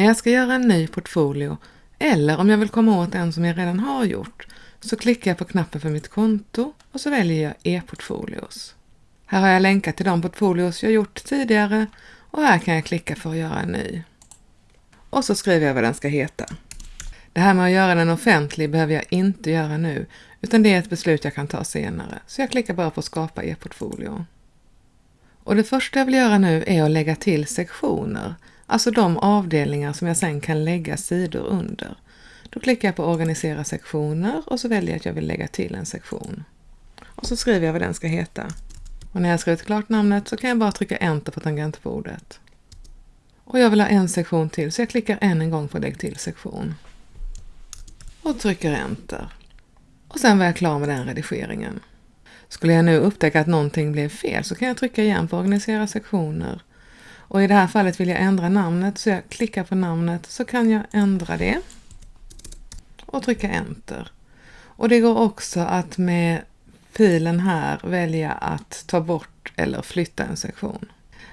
När jag ska göra en ny portfolio eller om jag vill komma åt en som jag redan har gjort så klickar jag på knappen för mitt konto och så väljer jag e-portfolios. Här har jag länkat till de portfolios jag gjort tidigare och här kan jag klicka för att göra en ny. Och så skriver jag vad den ska heta. Det här med att göra den offentlig behöver jag inte göra nu, utan det är ett beslut jag kan ta senare. Så jag klickar bara på skapa e-portfolio. Och det första jag vill göra nu är att lägga till sektioner, alltså de avdelningar som jag sen kan lägga sidor under. Då klickar jag på organisera sektioner och så väljer jag att jag vill lägga till en sektion. Och så skriver jag vad den ska heta. Och när jag skrivit klart namnet så kan jag bara trycka enter på tangentbordet. Och jag vill ha en sektion till så jag klickar än en gång på lägg till sektion. Och trycker enter. Och sen var jag klar med den redigeringen. Skulle jag nu upptäcka att någonting blev fel så kan jag trycka igen på organisera sektioner. Och i det här fallet vill jag ändra namnet så jag klickar på namnet så kan jag ändra det. Och trycka enter. Och det går också att med filen här välja att ta bort eller flytta en sektion.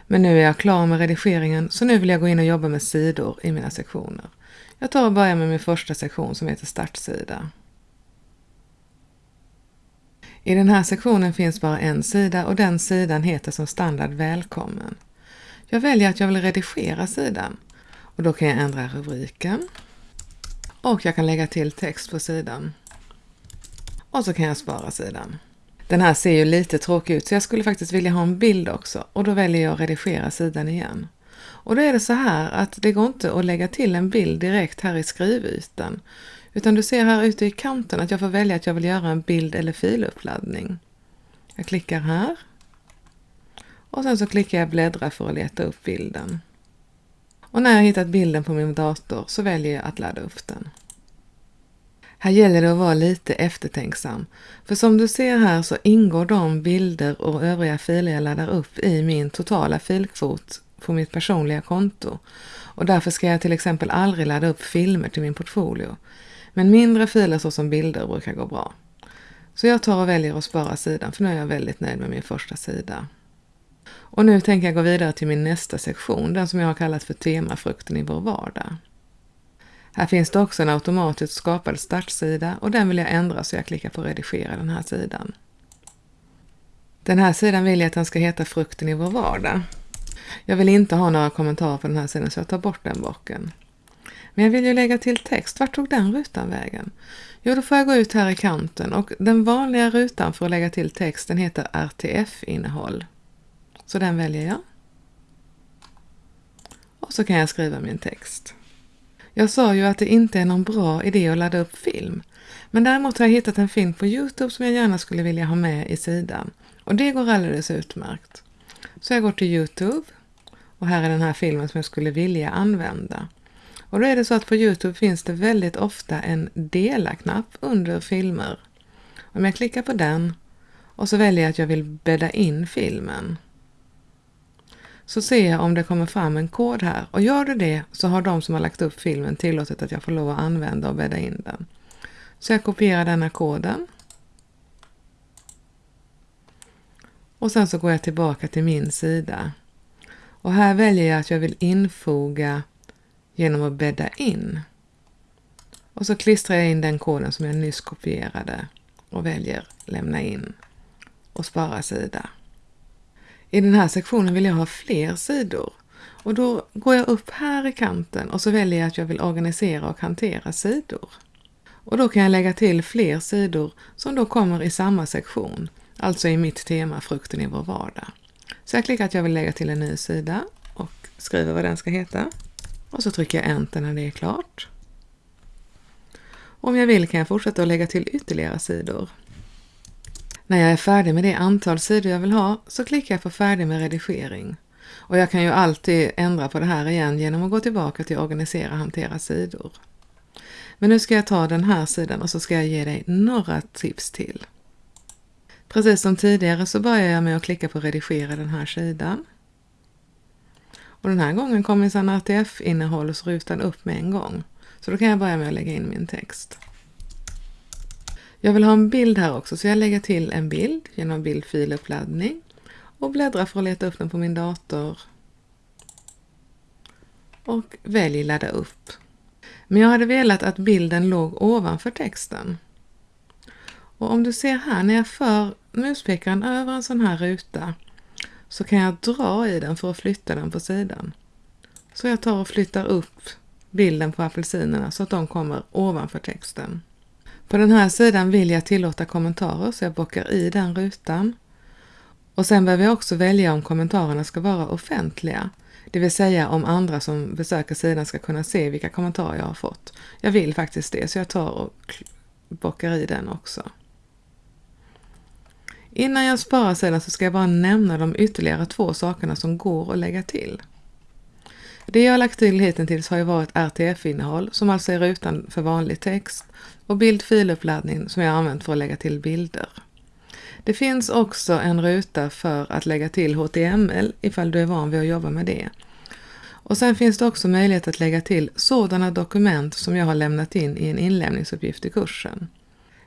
Men nu är jag klar med redigeringen så nu vill jag gå in och jobba med sidor i mina sektioner. Jag tar och börjar med min första sektion som heter startsida. I den här sektionen finns bara en sida och den sidan heter som standard Välkommen. Jag väljer att jag vill redigera sidan och då kan jag ändra rubriken och jag kan lägga till text på sidan. Och så kan jag spara sidan. Den här ser ju lite tråkig ut så jag skulle faktiskt vilja ha en bild också och då väljer jag att redigera sidan igen. Och då är det så här att det går inte att lägga till en bild direkt här i skrivytan utan du ser här ute i kanten att jag får välja att jag vill göra en bild eller filuppladdning. Jag klickar här och sen så klickar jag bläddra för att leta upp bilden. Och när jag hittat bilden på min dator så väljer jag att ladda upp den. Här gäller det att vara lite eftertänksam. För som du ser här så ingår de bilder och övriga filer jag laddar upp i min totala filkvot på mitt personliga konto. Och därför ska jag till exempel aldrig ladda upp filmer till min portfolio. Men mindre filer såsom bilder brukar gå bra. Så jag tar och väljer att spara sidan för nu är jag väldigt nöjd med min första sida. Och nu tänker jag gå vidare till min nästa sektion, den som jag har kallat för temafrukten i vår vardag. Här finns det också en automatiskt skapad startsida och den vill jag ändra så jag klickar på redigera den här sidan. Den här sidan vill jag att den ska heta frukten i vår vardag. Jag vill inte ha några kommentarer på den här sidan så jag tar bort den bocken. Men jag vill ju lägga till text. Vart tog den rutan vägen? Jo, då får jag gå ut här i kanten och den vanliga rutan för att lägga till texten heter RTF-innehåll. Så den väljer jag. Och så kan jag skriva min text. Jag sa ju att det inte är någon bra idé att ladda upp film. Men däremot har jag hittat en film på Youtube som jag gärna skulle vilja ha med i sidan. Och det går alldeles utmärkt. Så jag går till Youtube och här är den här filmen som jag skulle vilja använda. Och då är det så att på Youtube finns det väldigt ofta en dela-knapp under filmer. Om jag klickar på den och så väljer jag att jag vill bädda in filmen så ser jag om det kommer fram en kod här och gör det det så har de som har lagt upp filmen tillåtit att jag får lov att använda och bädda in den. Så jag kopierar denna koden. Och sen så går jag tillbaka till min sida. Och här väljer jag att jag vill infoga genom att bädda in. Och så klistrar jag in den koden som jag nyss kopierade och väljer lämna in och spara sida. I den här sektionen vill jag ha fler sidor och då går jag upp här i kanten och så väljer jag att jag vill organisera och hantera sidor. Och då kan jag lägga till fler sidor som då kommer i samma sektion, alltså i mitt tema Frukten i vår vardag. Så jag klickar att jag vill lägga till en ny sida och skriver vad den ska heta. Och så trycker jag Enter när det är klart. Om jag vill kan jag fortsätta att lägga till ytterligare sidor. När jag är färdig med det antal sidor jag vill ha så klickar jag på färdig med redigering. Och jag kan ju alltid ändra på det här igen genom att gå tillbaka till organisera hantera sidor. Men nu ska jag ta den här sidan och så ska jag ge dig några tips till. Precis som tidigare så börjar jag med att klicka på redigera den här sidan. Och den här gången kommer sedan RTF-innehållsrutan upp med en gång. Så då kan jag börja med att lägga in min text. Jag vill ha en bild här också så jag lägger till en bild genom bildfiluppladdning och bläddrar för att leta upp den på min dator. och välj ladda upp. Men jag hade velat att bilden låg ovanför texten. Och om du ser här när jag för muspekaren över en sån här ruta så kan jag dra i den för att flytta den på sidan. Så jag tar och flyttar upp bilden på apelsinerna så att de kommer ovanför texten. På den här sidan vill jag tillåta kommentarer så jag bockar i den rutan. Och sen behöver jag också välja om kommentarerna ska vara offentliga. Det vill säga om andra som besöker sidan ska kunna se vilka kommentarer jag har fått. Jag vill faktiskt det så jag tar och bockar i den också. Innan jag sparar sidan så ska jag bara nämna de ytterligare två sakerna som går att lägga till. Det jag har lagt till hittills har ju varit RTF-innehåll som alltså är rutan för vanlig text och bildfiluppladdning som jag har använt för att lägga till bilder. Det finns också en ruta för att lägga till HTML ifall du är van vid att jobba med det. Och sen finns det också möjlighet att lägga till sådana dokument som jag har lämnat in i en inlämningsuppgift i kursen.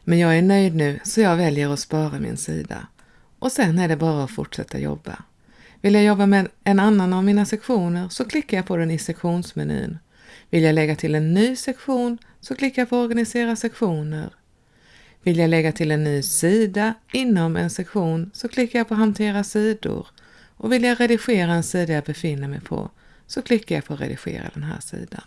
Men jag är nöjd nu så jag väljer att spara min sida. Och sen är det bara att fortsätta jobba. Vill jag jobba med en annan av mina sektioner så klickar jag på den i sektionsmenyn. Vill jag lägga till en ny sektion så klickar jag på Organisera sektioner. Vill jag lägga till en ny sida inom en sektion så klickar jag på Hantera sidor. Och vill jag redigera en sida jag befinner mig på så klickar jag på Redigera den här sidan.